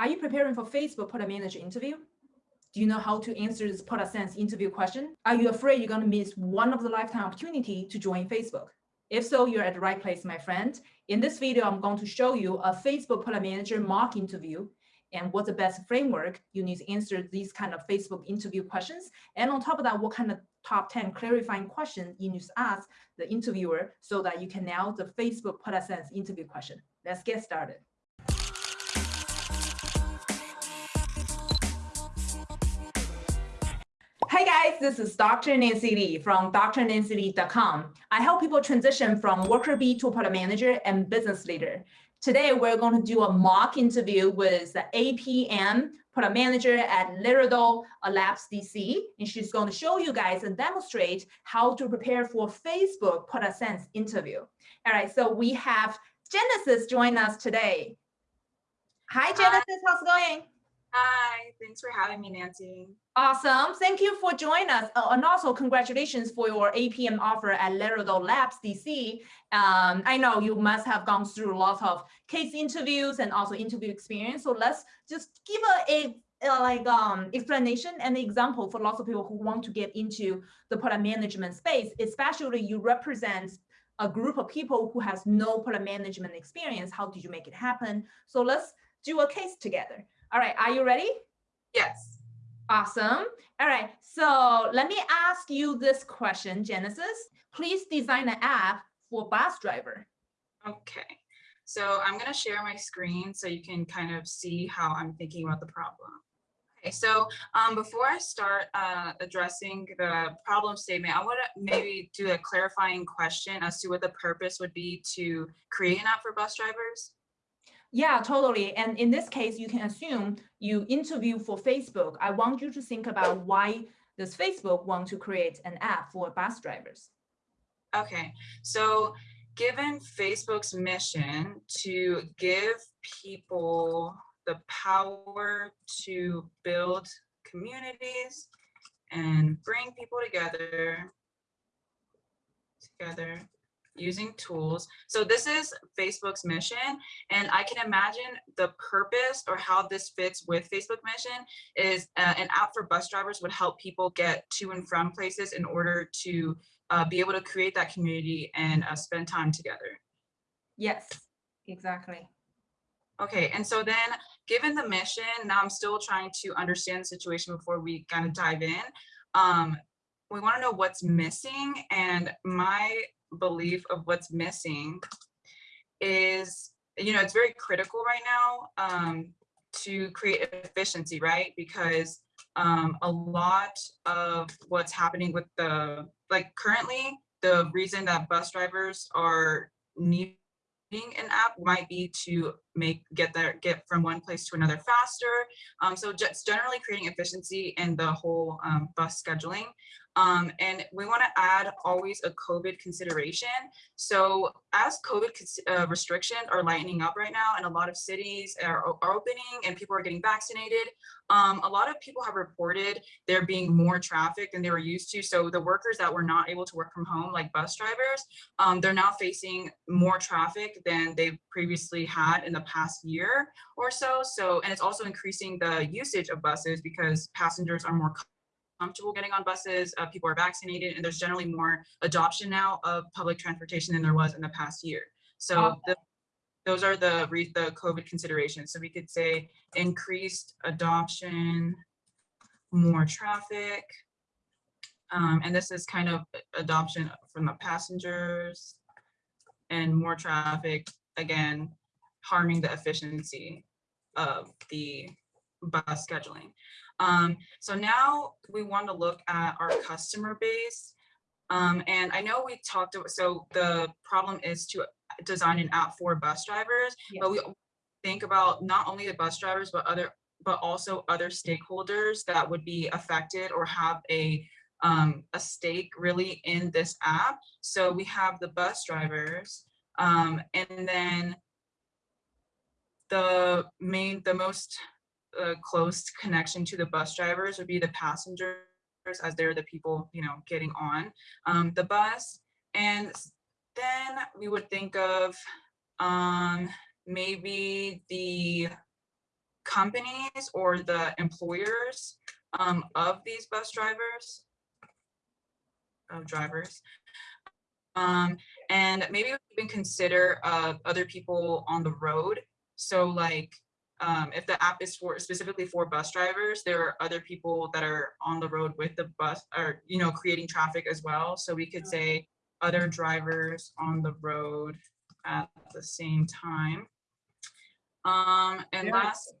Are you preparing for Facebook product manager interview? Do you know how to answer this product sense interview question? Are you afraid you're going to miss one of the lifetime opportunity to join Facebook? If so, you're at the right place, my friend. In this video, I'm going to show you a Facebook product manager mock interview and what's the best framework you need to answer these kind of Facebook interview questions. And on top of that, what kind of top 10 clarifying questions you need to ask the interviewer so that you can nail the Facebook product sense interview question. Let's get started. Hey guys, this is Dr. Nancy Li from drnancyli.com. I help people transition from worker bee to product manager and business leader. Today, we're going to do a mock interview with the APM product manager at Laredo Labs DC, and she's going to show you guys and demonstrate how to prepare for Facebook product sense interview. All right, so we have Genesis join us today. Hi, Genesis, Hi. how's it going? Hi, thanks for having me, Nancy. Awesome. Thank you for joining us. Uh, and also congratulations for your APM offer at Laredo Labs DC. Um, I know you must have gone through lots of case interviews and also interview experience. So let's just give a, a, a like um, explanation and example for lots of people who want to get into the product management space, especially you represent a group of people who has no product management experience. How did you make it happen? So let's do a case together. All right, are you ready? Yes. Awesome. All right, so let me ask you this question, Genesis. Please design an app for bus driver. Okay, so I'm gonna share my screen so you can kind of see how I'm thinking about the problem. Okay, so um, before I start uh, addressing the problem statement, I want to maybe do a clarifying question as to what the purpose would be to create an app for bus drivers. Yeah, totally. And in this case, you can assume you interview for Facebook. I want you to think about why does Facebook want to create an app for bus drivers? Okay, so given Facebook's mission to give people the power to build communities and bring people together, together using tools. So this is Facebook's mission. And I can imagine the purpose or how this fits with Facebook mission is uh, an app for bus drivers would help people get to and from places in order to uh, be able to create that community and uh, spend time together. Yes, exactly. Okay, and so then given the mission, now I'm still trying to understand the situation before we kind of dive in. Um, we want to know what's missing and my belief of what's missing is, you know, it's very critical right now um, to create efficiency, right? Because um, a lot of what's happening with the, like currently, the reason that bus drivers are needing an app might be to make get there get from one place to another faster um, so just generally creating efficiency in the whole um, bus scheduling um, and we want to add always a COVID consideration. So as COVID uh, restrictions are lightening up right now and a lot of cities are, are opening and people are getting vaccinated, um, a lot of people have reported there being more traffic than they were used to. So the workers that were not able to work from home, like bus drivers, um, they're now facing more traffic than they've previously had in the past year or so. So, and it's also increasing the usage of buses because passengers are more comfortable getting on buses, uh, people are vaccinated, and there's generally more adoption now of public transportation than there was in the past year. So the, those are the, the COVID considerations. So we could say increased adoption, more traffic, um, and this is kind of adoption from the passengers and more traffic, again, harming the efficiency of the bus scheduling. Um, so now we want to look at our customer base. Um, and I know we talked, so the problem is to design an app for bus drivers, yes. but we think about not only the bus drivers, but other, but also other stakeholders that would be affected or have a um, a stake really in this app. So we have the bus drivers, um, and then the main, the most a close connection to the bus drivers would be the passengers as they're the people, you know, getting on um, the bus. And then we would think of um, maybe the companies or the employers um, of these bus drivers, of drivers. Um, and maybe even consider uh, other people on the road. So like um, if the app is for specifically for bus drivers, there are other people that are on the road with the bus or, you know, creating traffic as well. So we could say other drivers on the road at the same time. Um, and Yeah. last,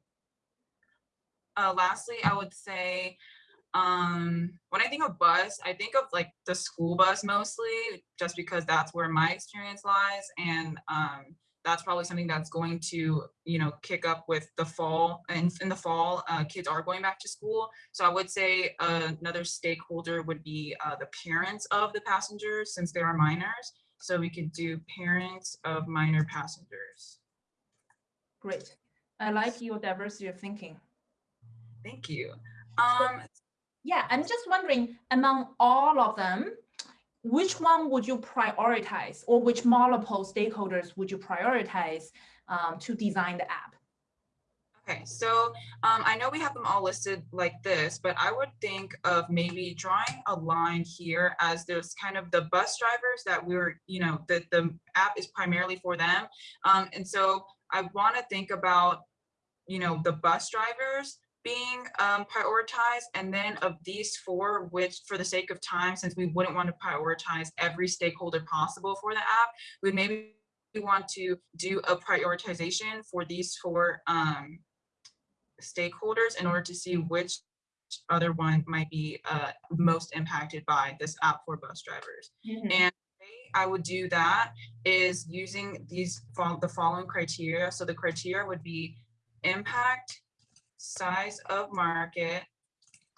uh, lastly, I would say, um, when I think of bus, I think of like the school bus mostly, just because that's where my experience lies. And, um, that's probably something that's going to, you know, kick up with the fall and in the fall, uh, kids are going back to school. So I would say uh, another stakeholder would be uh, the parents of the passengers since they are minors. So we could do parents of minor passengers. Great. I like your diversity of thinking. Thank you. Um, Yeah, I'm just wondering, among all of them, which one would you prioritize or which multiple stakeholders would you prioritize um, to design the app? Okay, so um, I know we have them all listed like this, but I would think of maybe drawing a line here as there's kind of the bus drivers that we're, you know, that the app is primarily for them. Um, and so I want to think about, you know, the bus drivers being um, prioritized and then of these four, which for the sake of time, since we wouldn't want to prioritize every stakeholder possible for the app, we maybe want to do a prioritization for these four um, stakeholders in order to see which other one might be uh, most impacted by this app for bus drivers. Mhm. And the way I would do that is using these the following criteria. So the criteria would be impact, size of market,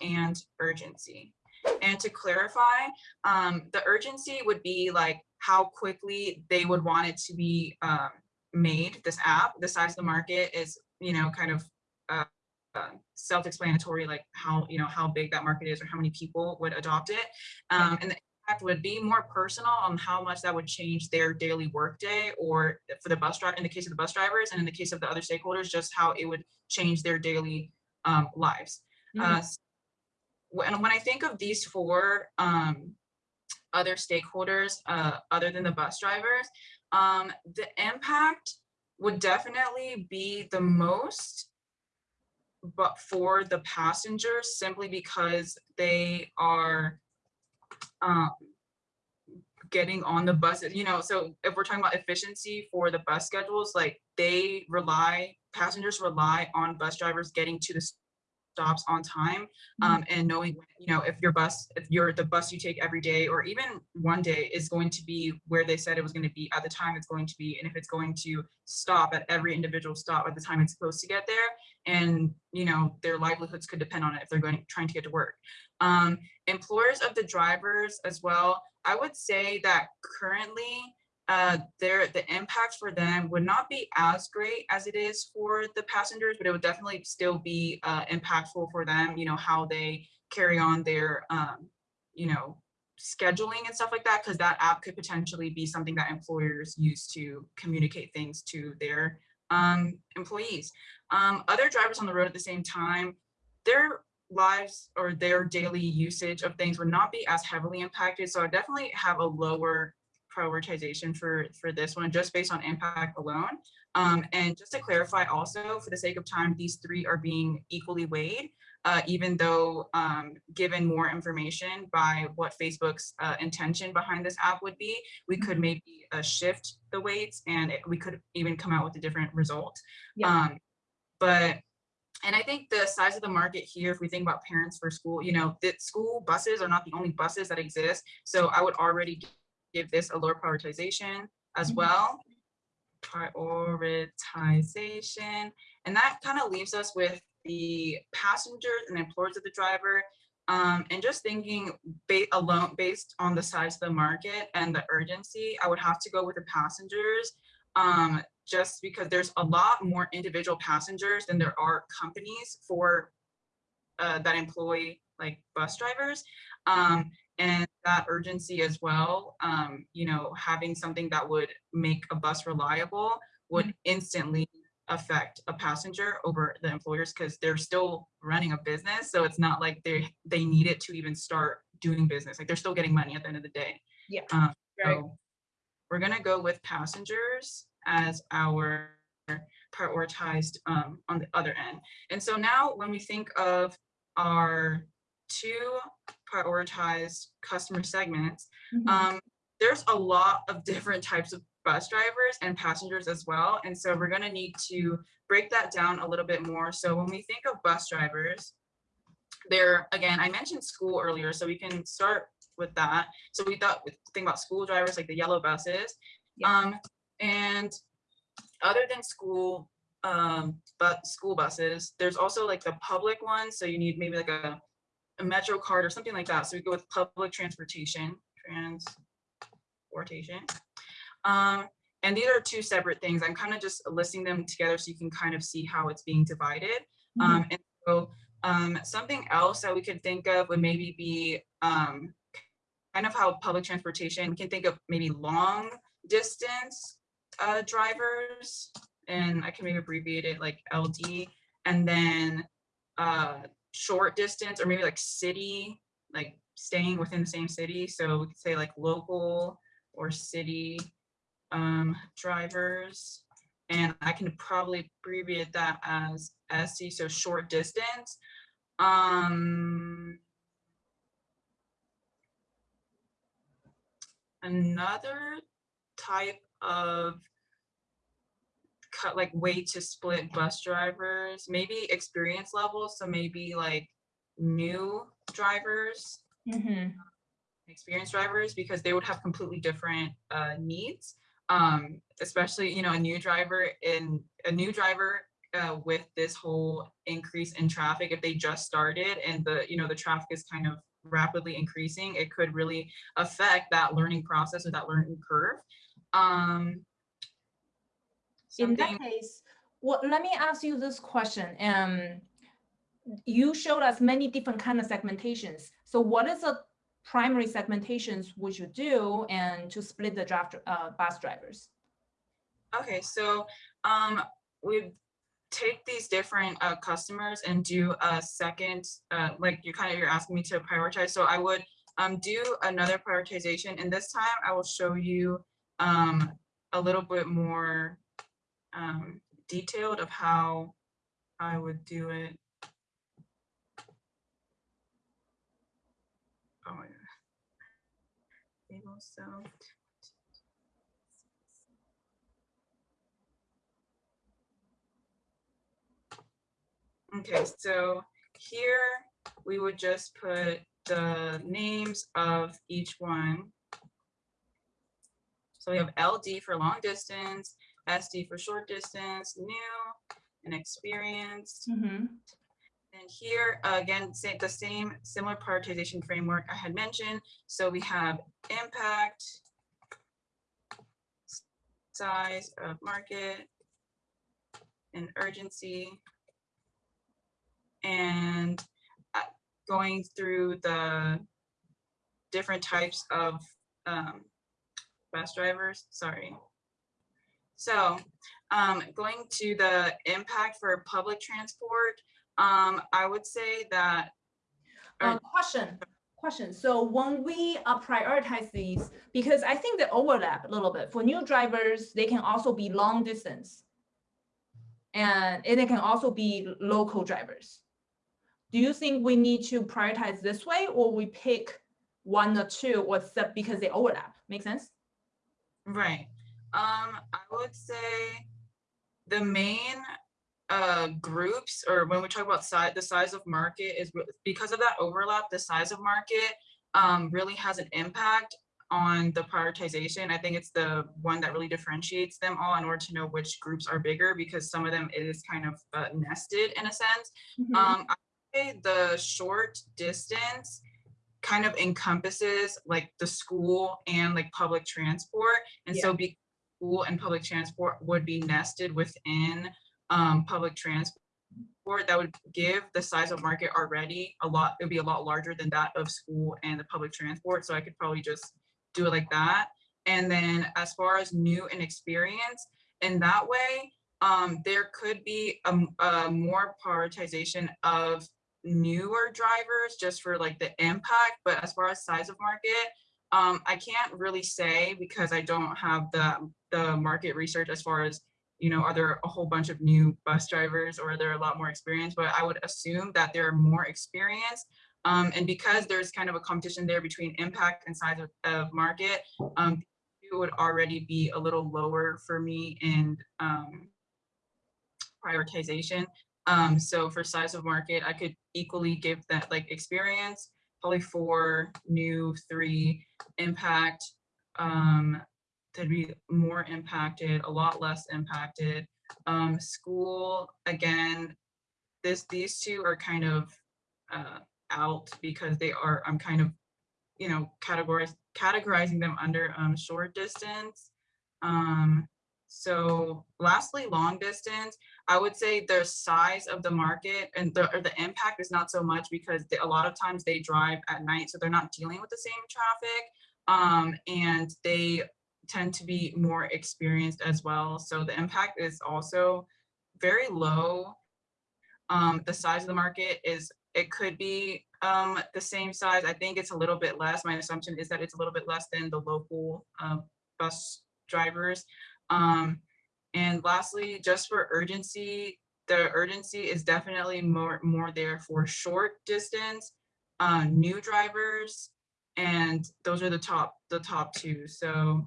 and urgency. And to clarify, um, the urgency would be like how quickly they would want it to be um, made, this app. The size of the market is, you know, kind of uh, uh, self-explanatory, like how, you know, how big that market is or how many people would adopt it. Um, and the would be more personal on how much that would change their daily workday or for the bus driver, in the case of the bus drivers and in the case of the other stakeholders, just how it would change their daily um, lives. Mhm. Uh, s- when, when I think of these four um, other stakeholders, uh, other than the bus drivers, um, the impact would definitely be the most but for the passengers simply because they are um, getting on the buses, you know, so if we're talking about efficiency for the bus schedules, like they rely, passengers rely on bus drivers getting to the stops on time um, and knowing, you know, if your bus, if you're the bus you take every day or even one day is going to be where they said it was going to be at the time it's going to be, and if it's going to stop at every individual stop at the time it's supposed to get there, and you know their livelihoods could depend on it if they're going trying to get to work. Um, employers of the drivers as well. I would say that currently uh, their the impact for them would not be as great as it is for the passengers, but it would definitely still be uh, impactful for them. You know how they carry on their um, you know scheduling and stuff like that, because that app could potentially be something that employers use to communicate things to their um, employees. Um, other drivers on the road at the same time, their lives or their daily usage of things would not be as heavily impacted. So I definitely have a lower prioritization for, for this one, just based on impact alone. Um, and just to clarify also, for the sake of time, these three are being equally weighed, uh, even though um, given more information by what Facebook's uh, intention behind this app would be, we could maybe uh, shift the weights and it, we could even come out with a different result. Yeah. Um, but and I think the size of the market here, if we think about parents for school, you know, that school buses are not the only buses that exist. So I would already give this a lower prioritization as Mhm. well. Prioritization. And that kind of leaves us with the passengers and employers of the driver. Um, and just thinking ba alone based on the size of the market and the urgency, I would have to go with the passengers um, just because there's a lot more individual passengers than there are companies for uh, that employ like bus drivers. Um, and that urgency as well, um, you know, having something that would make a bus reliable would instantly affect a passenger over the employers because they're still running a business. So it's not like they they need it to even start doing business. Like they're still getting money at the end of the day. Yeah. Um, Right. so we're gonna go with passengers as our prioritized um, on the other end. And so now when we think of our two prioritized customer segments, Mhm. um, there's a lot of different types of bus drivers and passengers as well. And so we're gonna need to break that down a little bit more. So when we think of bus drivers, they're, again, I mentioned school earlier, so we can start with that. So we thought, think about school drivers, like the yellow buses. Yeah. Um, and other than school, um, but school buses, there's also like the public ones. So you need maybe like a, a Metro card or something like that. So we go with public transportation, transportation. Um, and these are two separate things. I'm kind of just listing them together so you can kind of see how it's being divided. Mhm. Um, and so um, something else that we could think of would maybe be um, kind of how public transportation, we can think of maybe long distance uh, drivers, and I can maybe abbreviate it like LD, and then uh, short distance or maybe like city, like staying within the same city. So we could say like local or city um, drivers. And I can probably abbreviate that as SC, so short distance. Um, another type of cut like way to split bus drivers, maybe experience levels. So maybe like new drivers Mhm. experienced drivers because they would have completely different uh, needs. Um, especially, you know, a new driver in a new driver uh, with this whole increase in traffic, if they just started and the, you know, the traffic is kind of rapidly increasing, it could really affect that learning process or that learning curve. Um, In that case, well, let me ask you this question. Um, you showed us many different kind of segmentations. So what is the primary segmentations we you do and to split the draft uh, bus drivers? Okay, so um, we take these different uh, customers and do a second, uh, like you kind of, you're asking me to prioritize. So I would um, do another prioritization and this time I will show you um, a little bit more um, detailed of how I would do it. Oh my God. So. Okay, so here we would just put the names of each one. So we have LD for long distance, SD for short distance, new and experienced. Mhm. And here, again, sa- the same similar prioritization framework I had mentioned. So we have impact, size of market, and urgency. And uh, going through the different types of um, bus drivers, sorry. So um, going to the impact for public transport, um, I would say that, Or- Uh, question, question. So when we uh, prioritize these, because I think they overlap a little bit. For new drivers, they can also be long distance. And and they can also be local drivers. Do you think we need to prioritize this way or we pick one or two or set because they overlap? Make sense? right, um, I would say the main uh, groups, or when we talk about size, the size of market is because of that overlap, the size of market um, really has an impact on the prioritization. I think it's the one that really differentiates them all in order to know which groups are bigger because some of them it is kind of uh, nested in a sense. Mhm. Um, I the short distance kind of encompasses like the school and like public transport. And so be school and public transport would be nested within um, public transport. That would give the size of market already a lot, it would be a lot larger than that of school and the public transport. So I could probably just do it like that. And then as far as new and experience, in that way, um, there could be a more prioritization of newer drivers just for like the impact, but as far as size of market, um, I can't really say because I don't have the, the market research as far as, you know, are there a whole bunch of new bus drivers or are there a lot more experience? But I would assume that there are more experienced. Um, and because there's kind of a competition there between impact and size of, of market, um, it would already be a little lower for me in um, prioritization. Um, so for size of market, I could equally give that like experience, probably four, new, three, impact. Um, to be more impacted, a lot less impacted. Um, school, again, this, these two are kind of uh, out because they are, I'm kind of, you know, categorizing them under um, short distance. Um, so lastly, long distance, I would say the size of the market and the, the impact is not so much because they, a lot of times they drive at night, so they're not dealing with the same traffic. Um, and they tend to be more experienced as well. So the impact is also very low. Um, the size of the market is, it could be um, the same size. I think it's a little bit less. My assumption is that it's a little bit less than the local uh, bus drivers. Um, and lastly, just for urgency, the urgency is definitely more, more there for short distance, uh, new drivers, and those are the top, the top two. So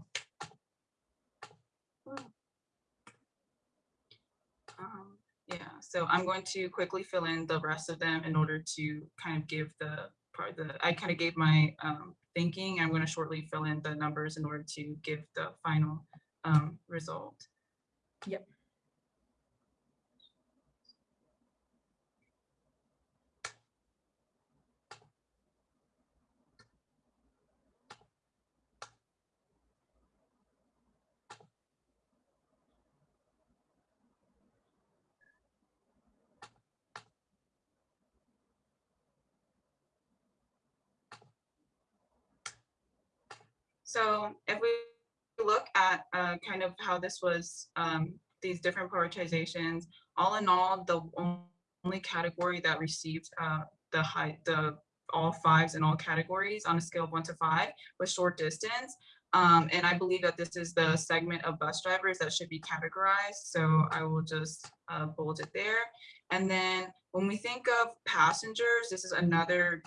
um, yeah, so I'm going to quickly fill in the rest of them in order to kind of give the part the I kind of gave my um, thinking. I'm going to shortly fill in the numbers in order to give the final um, result. Yep. So if we uh, kind of how this was, um, these different prioritizations, all in all, the only category that received uh, the high, the all fives in all categories on a scale of one to five was short distance. Um, and I believe that this is the segment of bus drivers that should be categorized. So I will just uh, bold it there. And then when we think of passengers, this is another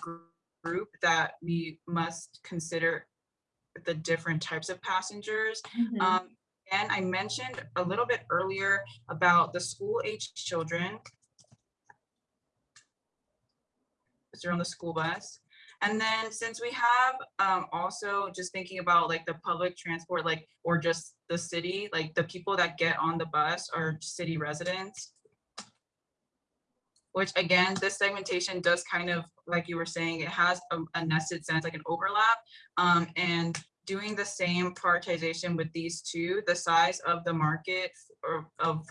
group that we must consider the different types of passengers. Mhm. Um, and I mentioned a little bit earlier about the school age children. Because they're on the school bus. And then since we have um, also just thinking about like the public transport, like, or just the city, like the people that get on the bus are city residents. Which again, this segmentation does kind of, like you were saying, it has a, a nested sense, like an overlap. Um, and doing the same prioritization with these two, the size of the market of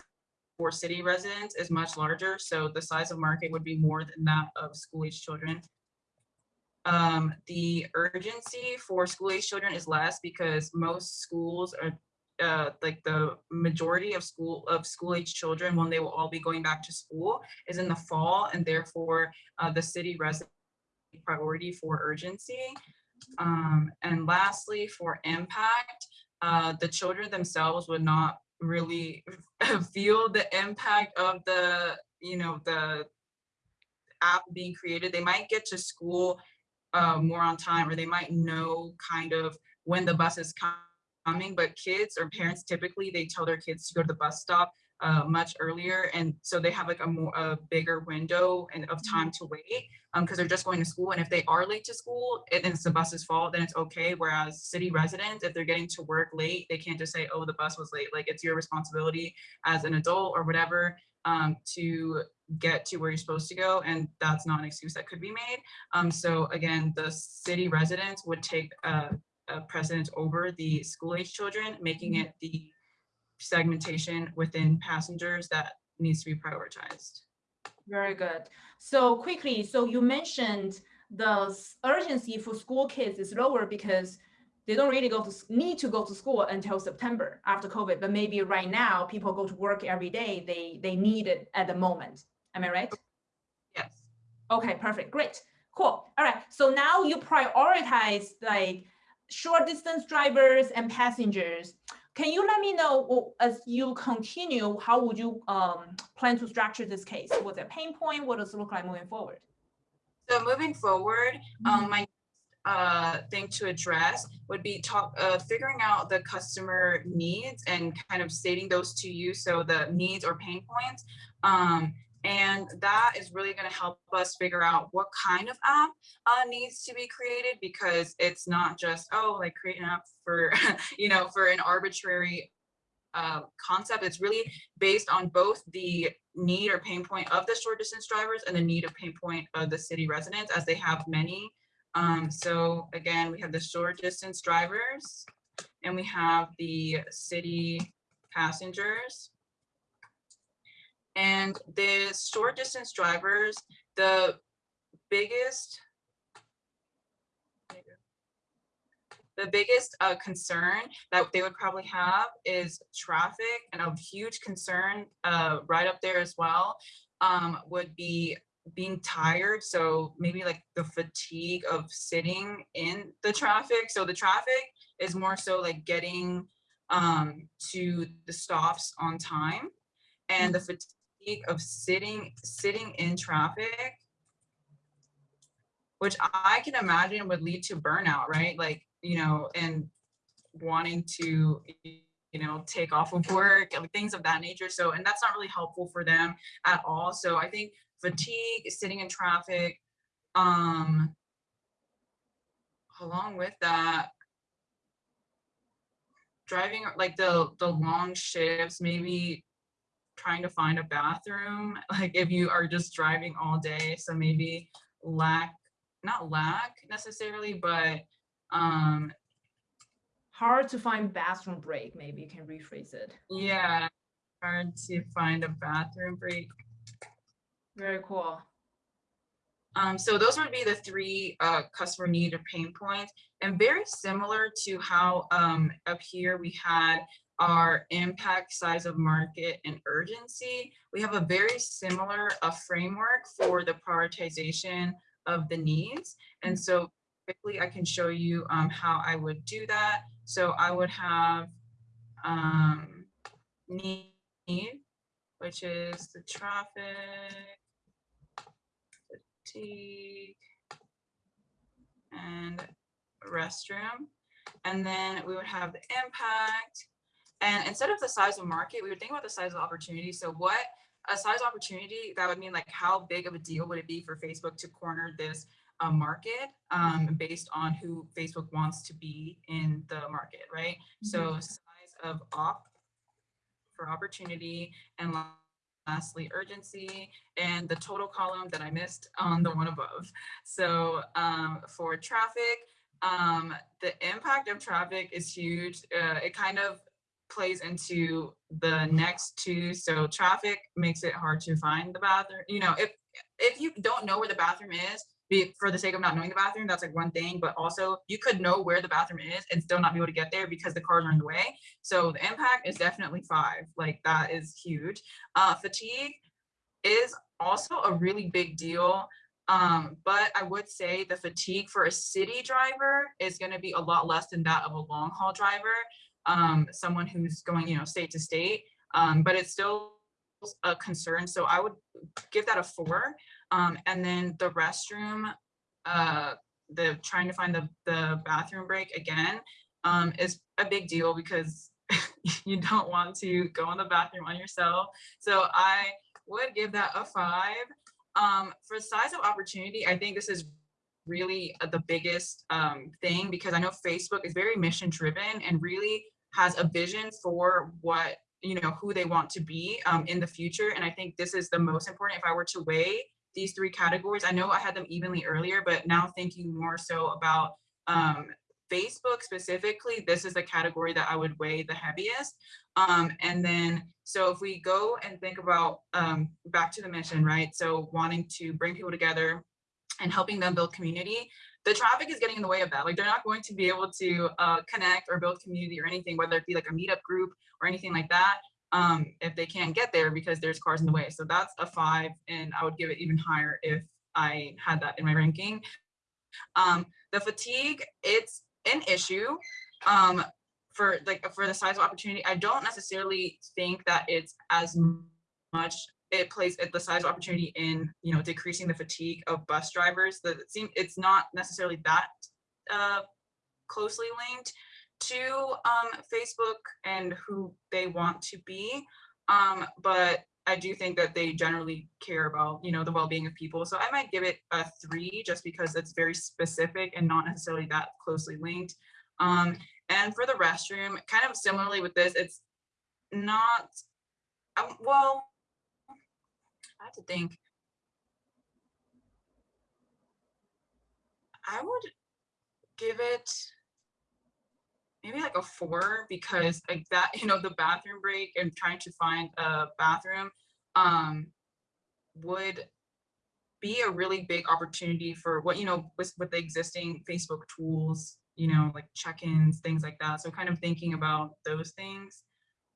for city residents is much larger. So the size of market would be more than that of school age children. Um, the urgency for school age children is less because most schools are uh, like the majority of school of school age children when they will all be going back to school is in the fall and therefore uh, the city resident priority for urgency. Um, and lastly, for impact, uh, the children themselves would not really feel the impact of the, you know, the app being created. They might get to school uh, more on time, or they might know kind of when the bus is coming, but kids or parents typically, they tell their kids to go to the bus stop uh, much earlier. And so they have like a more, a bigger window and of time to wait um, because they're just going to school. And if they are late to school and it's the bus's fault, then it's okay. Whereas city residents, if they're getting to work late, they can't just say, oh, the bus was late. Like it's your responsibility as an adult or whatever um, to get to where you're supposed to go. And that's not an excuse that could be made. Um, so again, the city residents would take uh, a precedence over the school age children, making mm-hmm. it the segmentation within passengers that needs to be prioritized. Very good. So quickly, so you mentioned the urgency for school kids is lower because they don't really go to need to go to school until September after COVID. But maybe right now people go to work every day. They they need it at the moment. Am I right? Yes. Okay, perfect, great, cool. All right, so now you prioritize like short distance drivers and passengers. Can you let me know as you continue, how would you um, plan to structure this case? What's a pain point? What does it look like moving forward? So moving forward, um, my uh, thing to address would be talk, uh, figuring out the customer needs and kind of stating those to you. So the needs or pain points. Um, and that is really going to help us figure out what kind of app uh, needs to be created because it's not just, oh, like create an app for, you know, for an arbitrary uh, concept. It's really based on both the need or pain point of the short distance drivers and the need or pain point of the city residents as they have many. Um, so again, we have the short distance drivers and we have the city passengers. And the short distance drivers, the biggest the biggest uh, concern that they would probably have is traffic and a huge concern uh, right up there as well um, would be being tired. So maybe like the fatigue of sitting in the traffic. So the traffic is more so like getting um, to the stops on time and the fatigue of sitting sitting in traffic which I can imagine would lead to burnout, right? Like, you know, and wanting to, you know, take off of work things of that nature. So, and that's not really helpful for them at all. So I think fatigue, sitting in traffic, um, along with that, driving like the the long shifts, maybe trying to find a bathroom, like if you are just driving all day. So maybe lack not lack necessarily, but um Hard to find bathroom break, maybe you can rephrase it. yeah, hard to find a bathroom break. Very cool. Um, so those would be the three uh, customer need or pain points, and very similar to how um, up here we had our impact, size of market, and urgency. We have a very similar uh, framework for the prioritization of the needs. And so quickly I can show you um, how I would do that. So I would have um, need, which is the traffic, fatigue, and restroom. And then we would have the impact. And instead of the size of market, we would think about the size of opportunity. So what a size opportunity, that would mean like how big of a deal would it be for Facebook to corner this uh, market um, based on who Facebook wants to be in the market, right? So size of op for opportunity and lastly urgency and the total column that I missed on the one above. So um, for traffic, um, the impact of traffic is huge. Uh, it kind of plays into the next two. So traffic makes it hard to find the bathroom. You know, if if you don't know where the bathroom is, be for the sake of not knowing the bathroom, that's like one thing. But also, you could know where the bathroom is and still not be able to get there because the cars are in the way. So the impact is definitely five. Like that is huge. Uh, fatigue is also a really big deal. Um, but I would say the fatigue for a city driver is going to be a lot less than that of a long haul driver um, someone who's going, you know, state to state, um, but it's still a concern. So I would give that a four. Um, and then the restroom, uh, the trying to find the, the bathroom break again um, is a big deal because you don't want to go in the bathroom on yourself. So I would give that a five. Um, for size of opportunity, I think this is really uh, the biggest um, thing because I know Facebook is very mission driven and really has a vision for what you know who they want to be um, in the future. And I think this is the most important. If I were to weigh these three categories, I know I had them evenly earlier, but now thinking more so about um, Facebook specifically, this is the category that I would weigh the heaviest. Um, and then, so if we go and think about um, back to the mission, right? So wanting to bring people together, and helping them build community, the traffic is getting in the way of that. Like they're not going to be able to uh, connect or build community or anything, whether it be like a meetup group or anything like that, um, if they can't get there because there's cars in the way. So that's a five and I would give it even higher if I had that in my ranking. Um, the fatigue, it's an issue um, for like for the size of opportunity. I don't necessarily think that it's as much it plays at the size of opportunity in you know decreasing the fatigue of bus drivers that it seems it's not necessarily that uh, closely linked to um, Facebook and who they want to be. Um, but I do think that they generally care about you know the well-being of people. So I might give it a three just because it's very specific and not necessarily that closely linked. Um, and for the restroom kind of similarly with this it's not um, well I have to think. I would give it maybe like a four because like that, you know, the bathroom break and trying to find a bathroom um, would be a really big opportunity for what, you know, with, with the existing Facebook tools, you know, like check-ins, things like that. So kind of thinking about those things.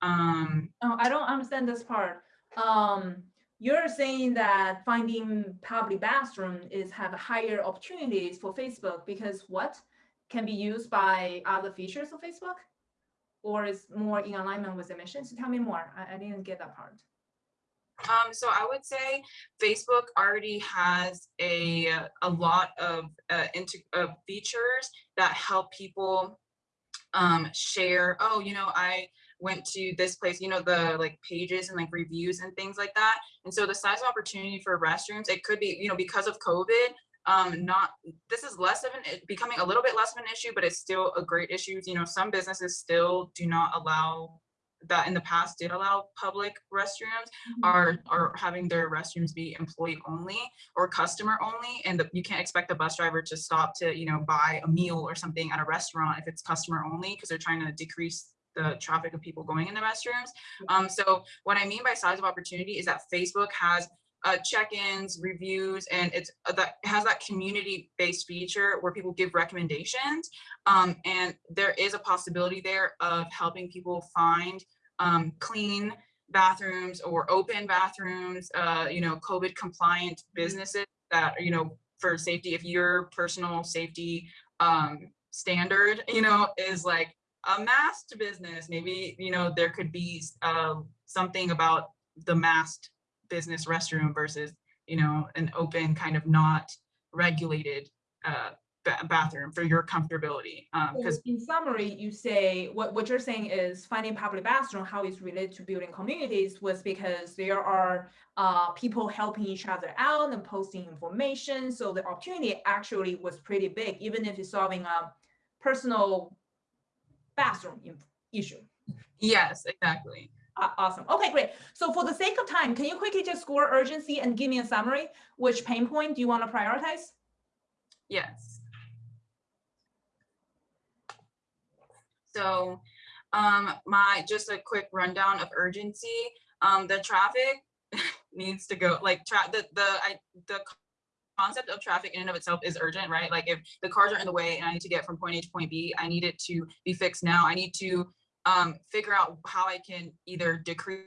Um, Oh, I don't understand this part. Um, you're saying that finding public bathroom is have higher opportunities for Facebook because what can be used by other features of Facebook? Or is more in alignment with the mission? So tell me more. I, I didn't get that part. Um, so I would say Facebook already has a a lot of uh, features that help people um, share. Oh, you know, I went to this place, you know, the like pages and like reviews and things like that. And so the size of opportunity for restrooms, it could be, you know, because of COVID, um, not, this is less of an, becoming a little bit less of an issue, but it's still a great issue. You know, some businesses still do not allow that in the past did allow public restrooms are are having their restrooms be employee only or customer only and the, you can't expect the bus driver to stop to you know buy a meal or something at a restaurant if it's customer only because they're trying to decrease the traffic of people going in the restrooms. Um, so what I mean by size of opportunity is that Facebook has uh, check-ins, reviews, and it's uh, that has that community-based feature where people give recommendations. Um, and there is a possibility there of helping people find um, clean bathrooms or open bathrooms, uh, you know, COVID compliant businesses that, you know, for safety, if your personal safety um, standard, you know, is like a masked business. Maybe, you know, there could be uh, something about the masked business restroom versus, you know, an open kind of not regulated uh, bathroom for your comfortability. Because um, in summary, you say what, what you're saying is finding public bathroom, how it's related to building communities was because there are uh, people helping each other out and posting information. So the opportunity actually was pretty big, even if you're solving a personal bathroom issue. Yes, exactly. Uh, awesome. Okay, great. So for the sake of time, can you quickly just score urgency and give me a summary? Which pain point do you want to prioritize? Yes. So um, my just a quick rundown of urgency. Um, the traffic needs to go like tra the the I the concept of traffic in and of itself is urgent, right? Like if the cars are in the way and I need to get from point A to point B, I need it to be fixed now. I need to um, figure out how I can either decrease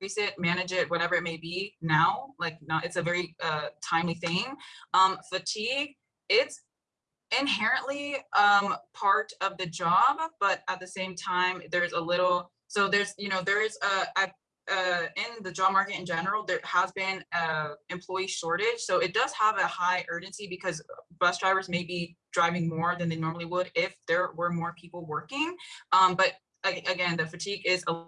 it, manage it, whatever it may be now, like not, it's a very uh, timely thing. Um, fatigue, it's inherently um, part of the job, but at the same time, there's a little, so there's, you know, there is a, a uh, in the job market in general, there has been a employee shortage. So it does have a high urgency because bus drivers may be driving more than they normally would if there were more people working. Um, but again, the fatigue is a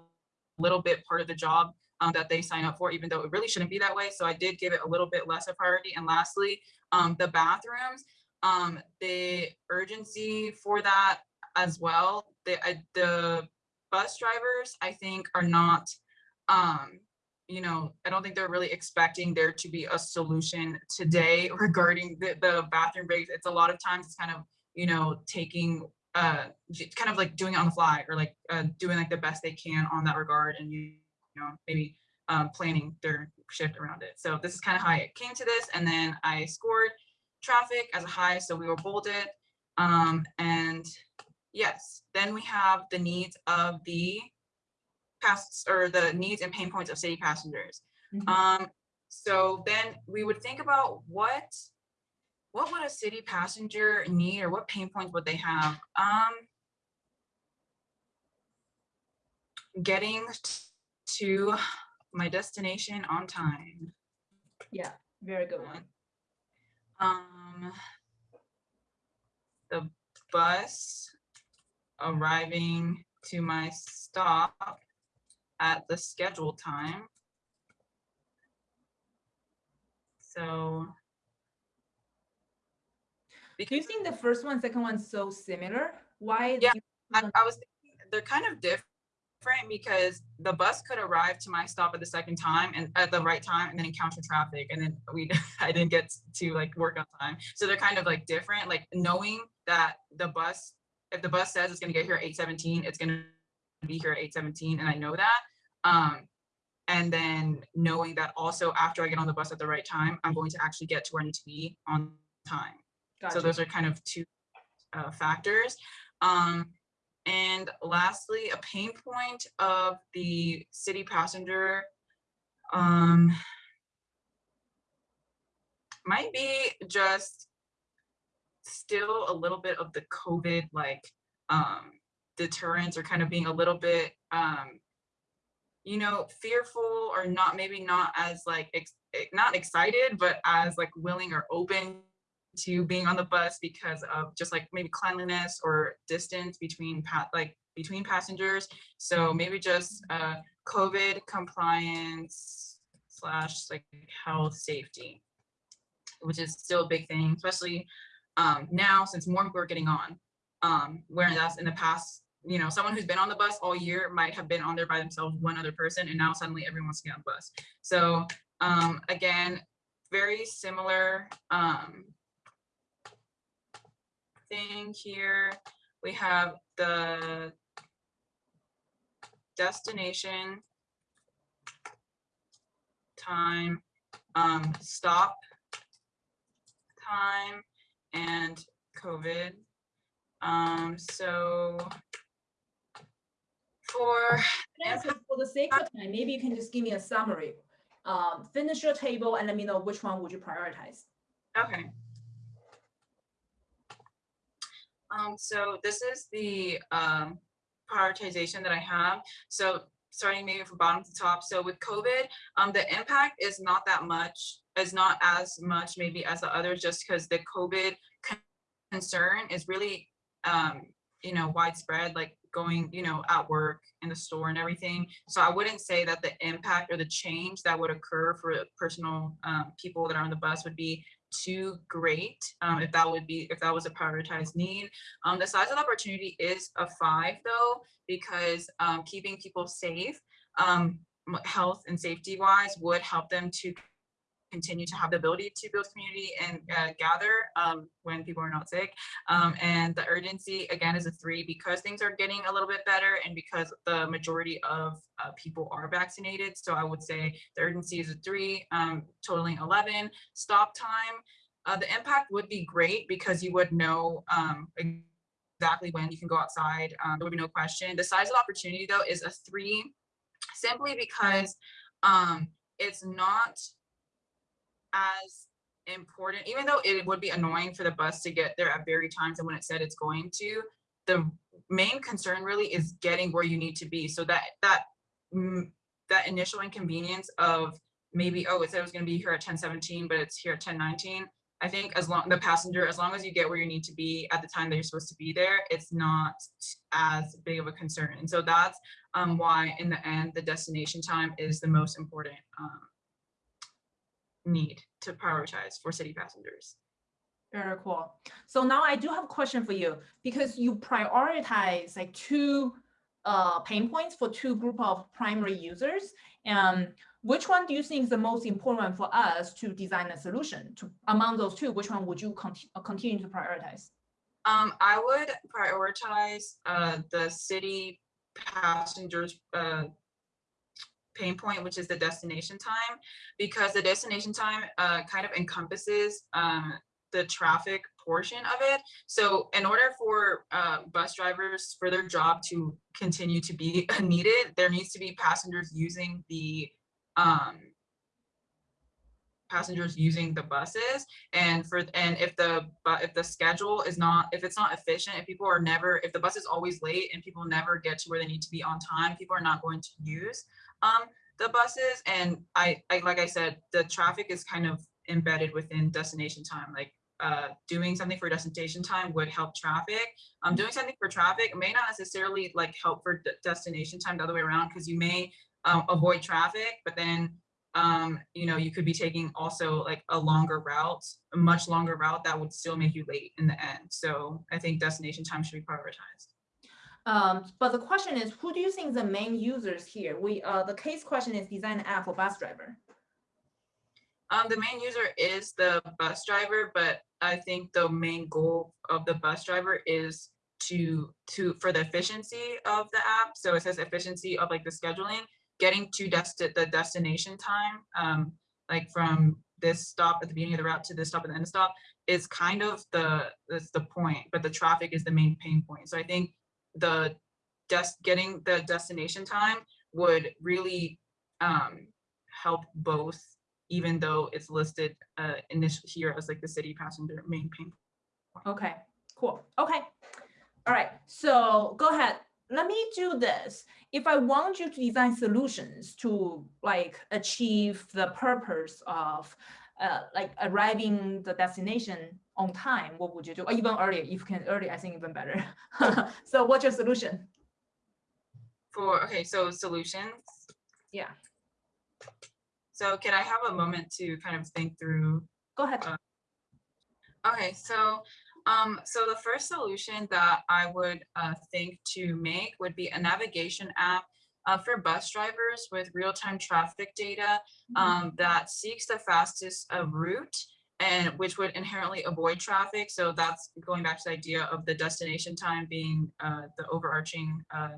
little bit part of the job um, that they sign up for, even though it really shouldn't be that way. So I did give it a little bit less of priority. And lastly, um, the bathrooms, um, the urgency for that as well. The, uh, the bus drivers, I think, are not um, you know, I don't think they're really expecting there to be a solution today regarding the, the bathroom breaks. It's a lot of times it's kind of, you know, taking, uh, kind of like doing it on the fly or like uh, doing like the best they can on that regard and, you, know, maybe um, planning their shift around it. So this is kind of how I came to this. And then I scored traffic as a high, so we were bolded. Um, and yes, then we have the needs of the pass or the needs and pain points of city passengers. Mhm. Um, so then we would think about what what would a city passenger need or what pain points would they have? Um, getting to my destination on time. Yeah, very good one. Um, the bus arriving to my stop at the scheduled time. So. Because think the first one, second one so similar? Why? Yeah, I, I was, thinking they're kind of different because the bus could arrive to my stop at the second time and at the right time and then encounter traffic and then we, I didn't get to like work on time. So they're kind of like different, like knowing that the bus, if the bus says it's gonna get here at eight seventeen, it's gonna be here at eight seventeen and I know that. Um, and then knowing that also after I get on the bus at the right time, I'm going to actually get to where I need to be on time. So those are kind of two uh, factors. Um, and lastly, a pain point of the city passenger um, might be just still a little bit of the COVID like um, deterrence or kind of being a little bit um, you know, fearful or not, maybe not as like, ex- eh, not excited, but as like willing or open to being on the bus because of just like maybe cleanliness or distance between like between passengers. So maybe just uh, COVID compliance slash like health safety, which is still a big thing, especially um, now since more people are getting on. Um, whereas in the past, you know, someone who's been on the bus all year might have been on there by themselves, one other person, and now suddenly everyone's wants to get on the bus. So um, again, very similar um, thing here. We have the destination time, um, stop time, and COVID. Um, so for For the sake of time, maybe you can just give me a summary. Um, finish your table and let me know which one would you prioritize. Okay. Um, so this is the um, prioritization that I have. So starting maybe from bottom to top. So with COVID, um, the impact is not that much, is not as much maybe as the others, just because the COVID con- concern is really, um, you know, widespread, like going, you know, at work in the store and everything. So I wouldn't say that the impact or the change that would occur for personal um, people that are on the bus would be too great um, if that would be if that was a prioritized need. Um, the size of the opportunity is a five though, because um, keeping people safe, um, health and safety wise would help them to continue to have the ability to build community and uh, gather um, when people are not sick. Um, and the urgency again is a three because things are getting a little bit better and because the majority of uh, people are vaccinated. So I would say the urgency is a three, um, totaling 11. Stop time, uh, the impact would be great because you would know um, exactly when you can go outside. Um, there would be no question. The size of opportunity though is a three, simply because um, it's not as important, even though it would be annoying for the bus to get there at very times and when it said it's going to, the main concern really is getting where you need to be. So that that mm, that initial inconvenience of maybe, oh, it said it was gonna be here at ten seventeen, but it's here at ten nineteen. I think as long, the passenger, as long as you get where you need to be at the time that you're supposed to be there, it's not as big of a concern. And so that's um, why in the end, the destination time is the most important um, need to prioritize for city passengers. Very cool. So now I do have a question for you because you prioritize like two uh, pain points for two group of primary users. And which one do you think is the most important one for us to design a solution to among those two? Which one would you conti- uh, continue to prioritize? Um, I would prioritize uh, the city passengers uh, pain point, which is the destination time, because the destination time uh, kind of encompasses um, the traffic portion of it. So in order for uh, bus drivers for their job to continue to be needed, there needs to be passengers using the um, passengers using the buses and for and if the but if the schedule is not if it's not efficient if people are never if the bus is always late and people never get to where they need to be on time people are not going to use um the buses and i i like i said the traffic is kind of embedded within destination time like uh doing something for destination time would help traffic um doing something for traffic may not necessarily like help for de- destination time the other way around because you may um, avoid traffic but then um, you know, you could be taking also like a longer route, a much longer route that would still make you late in the end. So I think destination time should be prioritized. Um, but the question is, who do you think the main users here? We, uh, the case question is design an app for bus driver. Um, the main user is the bus driver, but I think the main goal of the bus driver is to to for the efficiency of the app. So it says efficiency of like the scheduling getting to desti- the destination time, um, like from this stop at the beginning of the route to this stop at the end of the stop, is kind of the that's the point, but the traffic is the main pain point. So I think the des- getting the destination time would really um, help both, even though it's listed uh, initially here as like the city passenger main pain. Okay, cool. Okay. All right. So go ahead. Let me do this. If I want you to design solutions to like achieve the purpose of uh, like arriving the destination on time, what would you do? Or even earlier, if you can early, I think even better. so what's your solution? For okay, so solutions. Yeah. So can I have a moment to kind of think through Go ahead. Okay, so um, so the first solution that I would uh, think to make would be a navigation app uh, for bus drivers with real-time traffic data um, that seeks the fastest uh, route and which would inherently avoid traffic. So that's going back to the idea of the destination time being uh, the overarching uh,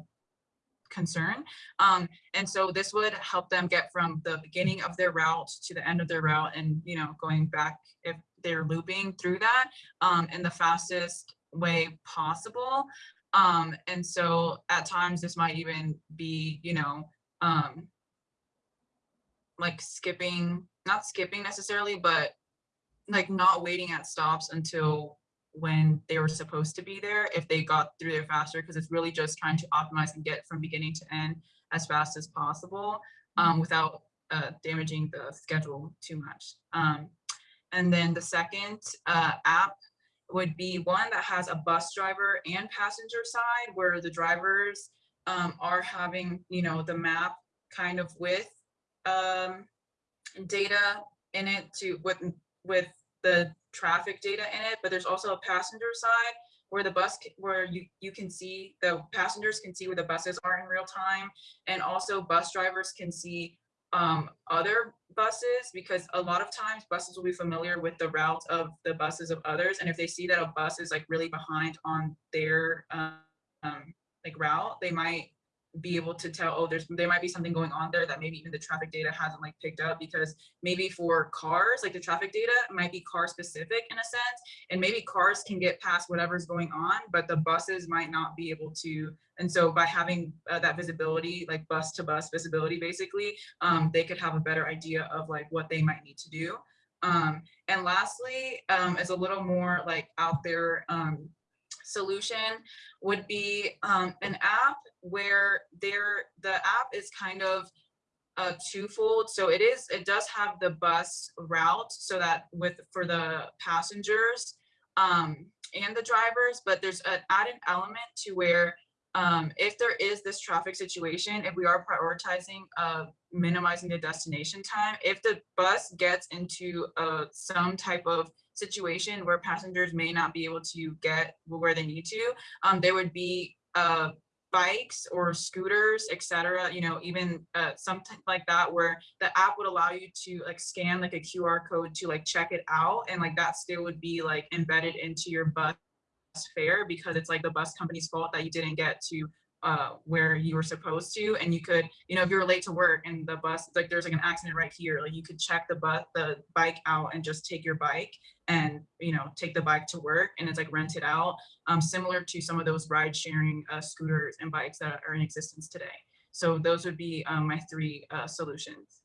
concern. Um, and so this would help them get from the beginning of their route to the end of their route and, you know, going back if they're looping through that um, in the fastest way possible. Um, and so at times this might even be, you know, um, like skipping, not skipping necessarily, but like not waiting at stops until when they were supposed to be there if they got through there faster because it's really just trying to optimize and get from beginning to end as fast as possible um, without uh, damaging the schedule too much. Um, and then the second uh, app would be one that has a bus driver and passenger side where the drivers um, are having, you know, the map kind of with um, data in it to with with the traffic data in it, but there's also a passenger side where the bus where you you can see the passengers can see where the buses are in real time and also bus drivers can see um, other buses because a lot of times buses will be familiar with the route of the buses of others and if they see that a bus is like really behind on their um, um, like route they might be able to tell oh there's there might be something going on there that maybe even the traffic data hasn't like picked up because maybe for cars like the traffic data might be car specific in a sense and maybe cars can get past whatever's going on but the buses might not be able to. And so by having uh, that visibility like bus to bus visibility basically um, they could have a better idea of like what they might need to do. Um, and lastly um, is a little more like out there um, solution would be um, an app where there the app is kind of uh, twofold. So it is it does have the bus route so that with for the passengers um, and the drivers, but there's an added element to where um, if there is this traffic situation, if we are prioritizing uh, minimizing the destination time, if the bus gets into uh, some type of situation where passengers may not be able to get where they need to, um, there would be uh, bikes or scooters, etc. You know, even uh, something like that, where the app would allow you to like scan like a QR code to like check it out, and like that still would be like embedded into your bus fare because it's like the bus company's fault that you didn't get to uh, where you were supposed to, and you could, you know, if you were late to work and the bus, like there's like an accident right here, like you could check the bus, the bike out and just take your bike and, you know, take the bike to work and it's like rented out, um, similar to some of those ride sharing uh, scooters and bikes that are in existence today. So those would be um, my three uh, solutions.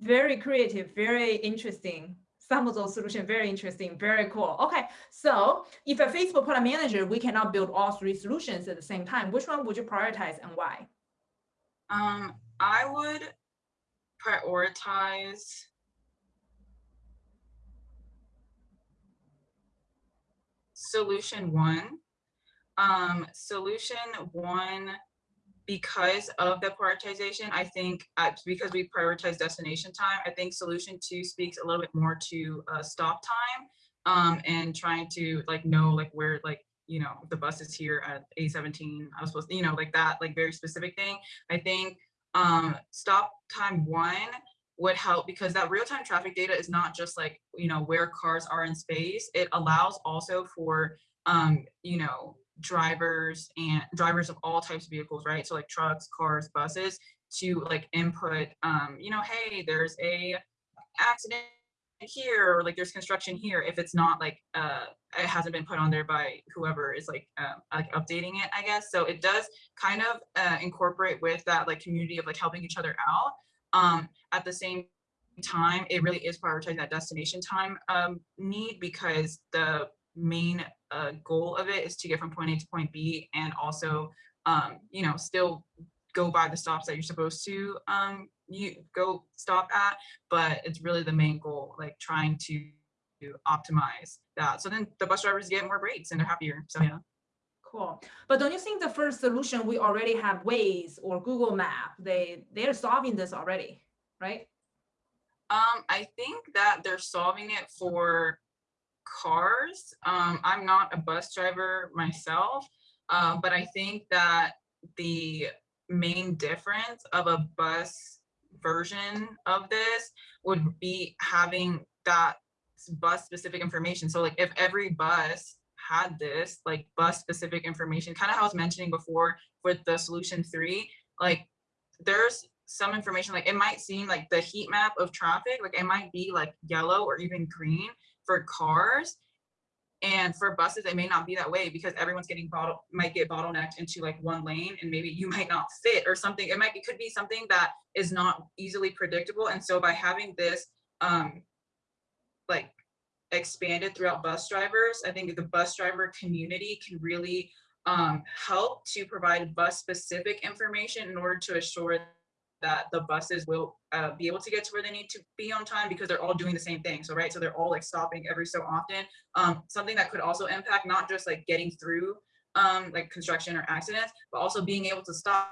Very creative, very interesting some of those solutions very interesting, very cool. Okay, so if a Facebook product manager, we cannot build all three solutions at the same time, which one would you prioritize and why? Um, I would prioritize solution one. Um, solution one because of the prioritization, I think uh, because we prioritize destination time, I think solution two speaks a little bit more to uh, stop time um, and trying to like know like where like you know the bus is here at A17. I was supposed to you know like that like very specific thing. I think um, stop time one would help because that real-time traffic data is not just like you know where cars are in space. It allows also for um, you know drivers and drivers of all types of vehicles, right? So like trucks, cars, buses to like input, um, you know, hey, there's a accident here or like there's construction here. If it's not like uh it hasn't been put on there by whoever is like um like updating it i guess. So it does kind of uh incorporate with that like community of like helping each other out. Um at the same time it really is prioritizing that destination time um need because the main uh, goal of it is to get from point A to point B and also, um, you know, still go by the stops that you're supposed to um, you go stop at, but it's really the main goal, like trying to optimize that. So then the bus drivers get more breaks and they're happier. So yeah. Cool. But don't you think the first solution we already have Waze or Google Map, they they're solving this already, right? Um, I think that they're solving it for cars. Um, I'm not a bus driver myself, uh, but I think that the main difference of a bus version of this would be having that bus specific information. So like if every bus had this like bus specific information, kind of how I was mentioning before with the solution three, like there's some information like it might seem like the heat map of traffic, like it might be like yellow or even green, for cars and for buses, it may not be that way because everyone's getting bottle might get bottlenecked into like one lane and maybe you might not fit or something. It might it could be something that is not easily predictable. And so by having this um like expanded throughout bus drivers, I think the bus driver community can really um, help to provide bus specific information in order to assure that the buses will uh, be able to get to where they need to be on time because they're all doing the same thing. So, right, so they're all like stopping every so often. Um, something that could also impact not just like getting through um, like construction or accidents, but also being able to stop.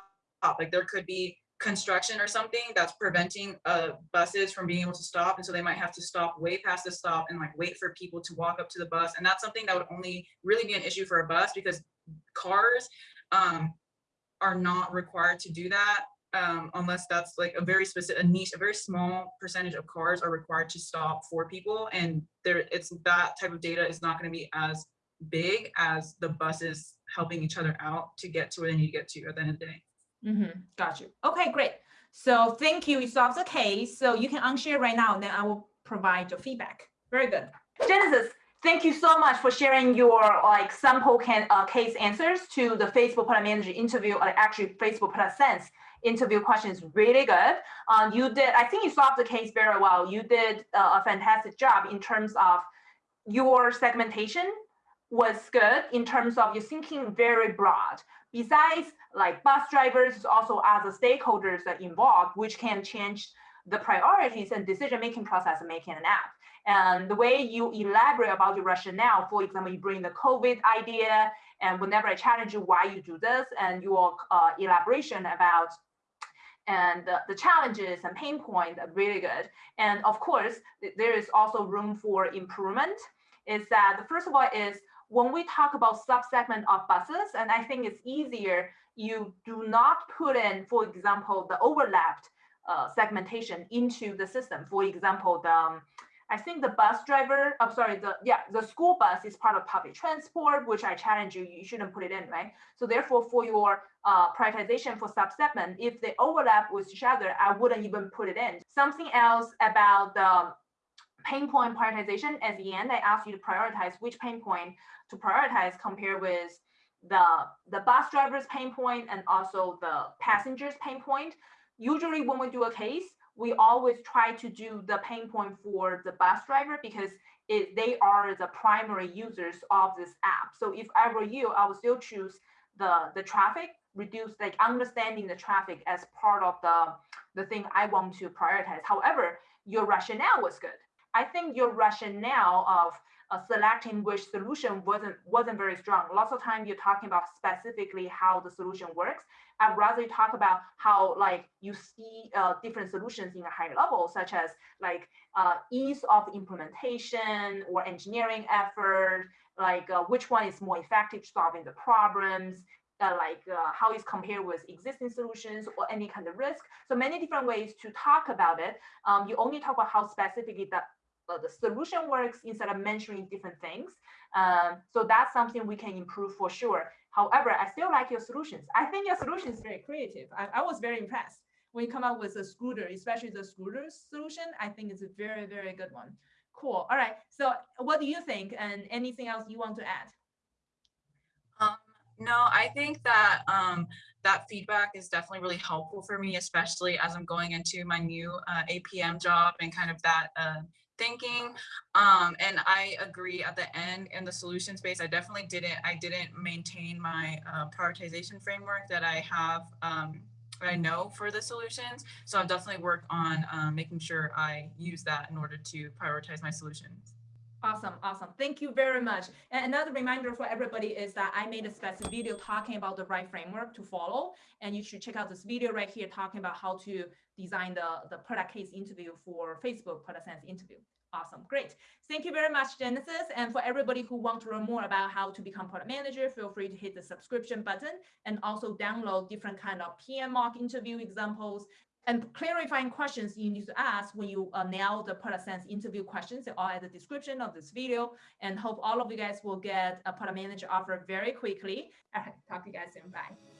Like there could be construction or something that's preventing uh, buses from being able to stop. And so they might have to stop way past the stop and like wait for people to walk up to the bus. And that's something that would only really be an issue for a bus because cars um, are not required to do that um, unless that's like a very specific, a niche, a very small percentage of cars are required to stop for people. And there, it's that type of data is not going to be as big as the buses helping each other out to get to where they need to get to at the end of the day. Mm -hmm. Got you. Okay, great. So thank you. You solved the case. So you can unshare right now, and then I will provide your feedback. Very good. Genesis, thank you so much for sharing your like sample can, uh, case answers to the Facebook Product Manager interview, or actually Facebook Product Sense interview questions really good. Um, you did, I think you solved the case very well. You did uh, a fantastic job in terms of your segmentation was good in terms of your thinking very broad. Besides like bus drivers, also other stakeholders are involved, which can change the priorities and decision-making process of making an app. And the way you elaborate about your rationale, for example, you bring the COVID idea, and whenever I challenge you why you do this, and your uh, elaboration about and the, the, challenges and pain points are really good. And of course, there is also room for improvement. Is that the first of all is when we talk about subsegment of buses, and I think it's easier, you do not put in, for example, the overlapped uh, segmentation into the system. For example, the um, I think the bus driver, I'm sorry, the yeah, the school bus is part of public transport, which I challenge you, you shouldn't put it in, right? So therefore, for your uh, prioritization for subsegment, if they overlap with each other, I wouldn't even put it in. Something else about the pain point prioritization at the end, I asked you to prioritize which pain point to prioritize compared with the, the bus driver's pain point and also the passenger's pain point. Usually when we do a case, we always try to do the pain point for the bus driver because it, they are the primary users of this app. So if I were you, I would still choose the, the traffic, reduce like understanding the traffic as part of the, the thing I want to prioritize. However, your rationale was good. I think your rationale of selecting which solution wasn't wasn't very strong. Lots of time you're talking about specifically how the solution works. I'd rather you talk about how like you see uh, different solutions in a higher level, such as like uh, ease of implementation or engineering effort, like uh, which one is more effective solving the problems, uh, like uh, how it's compared with existing solutions or any kind of risk. So many different ways to talk about it. Um, you only talk about how specifically that the solution works instead of mentioning different things. Um, so that's something we can improve for sure. However, I still like your solutions. I think your solution is very creative. I, I was very impressed when you come up with a scooter, especially the scooter solution. I think it's a very, very good one. Cool. All right. So what do you think? And anything else you want to add? Um, no, I think that um, that feedback is definitely really helpful for me, especially as I'm going into my new uh, APM job and kind of that uh, thinking. Um, and I agree at the end in the solution space, I definitely didn't, I didn't maintain my uh, prioritization framework that I have, um, I know for the solutions. So I've definitely worked on um, making sure I use that in order to prioritize my solutions. Awesome, awesome. Thank you very much. And another reminder for everybody is that I made a specific video talking about the right framework to follow. And you should check out this video right here talking about how to design the, the product case interview for Facebook product sense interview. Awesome, great. Thank you very much, Genesis. And for everybody who wants to learn more about how to become product manager, feel free to hit the subscription button and also download different kind of PM mock interview examples and clarifying questions you need to ask when you uh, nail the product sense interview questions. They're at the description of this video and hope all of you guys will get a product manager offer very quickly. Talk to you guys soon. Bye.